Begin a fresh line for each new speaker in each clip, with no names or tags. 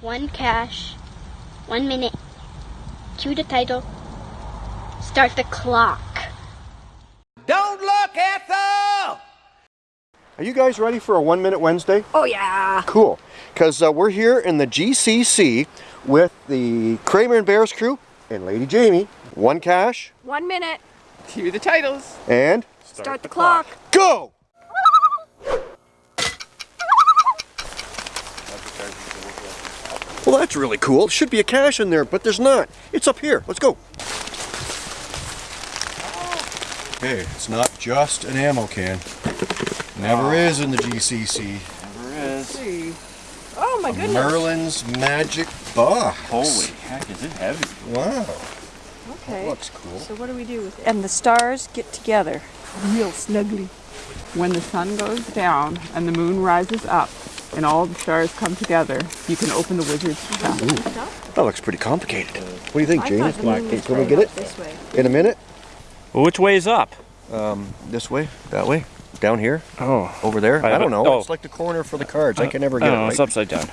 one cache, one minute, cue the title, start the clock.
Don't look, Ethel!
Are you guys ready for a One Minute Wednesday?
Oh yeah.
Cool. Because uh, we're here in the GCC with the Kramer and Bears crew and Lady Jamie. One cache
One minute.
Cue the titles.
and
Start, the, clock.
go! Well, that's really cool. There should be a cache in there, but there's not. It's up here. Let's go. Hey, it's not just an ammo can. Never is in the GCC.
See.
Oh my goodness.
Merlin's Magic Box.
Holy heck, is it heavy?
Wow.
Okay.
Looks cool.
So what do we do with it? And the stars get together. Real snugly.
When the sun goes down and the moon rises up and all the stars come together, you can open the wizard's chest.
That looks pretty complicated. What do you think,
I
James?
thought the moon was
Can we get it
This way.
in a minute?
Well, which way is up?
This way? That way? Down here?
Oh.
Over there?
I
I, don't know.
oh.
It's like the corner for the cards. I can never get
I
it
don't
right.
it's upside down.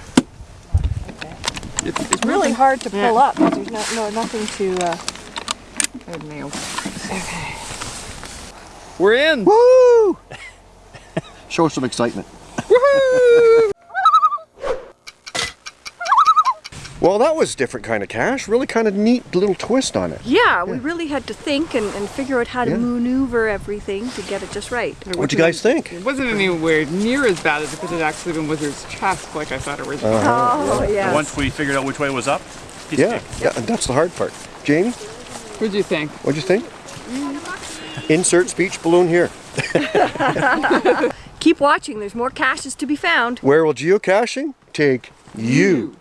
It's, it's
It's really hard to pull up because there's no, no nothing to. Uh,
Good nail. We're in.
Woo! Show some excitement. Well, that was a different kind of cache. Really kind of neat little twist on it.
yeah, we really had to think and, and figure out how to
Yeah.
maneuver everything to get it just right.
What'd you guys think?
It wasn't anywhere near as bad as if it had actually been wizard's chest like I thought originally.
Uh-huh, oh yeah.
Once we figured out which way was up, piece
Yeah,
cake.
yeah, and that's the hard part. Jamie,
What'd you think?
what'd you think? Insert speech balloon here.
Keep watching. There's more caches to be found.
Where will geocaching take you?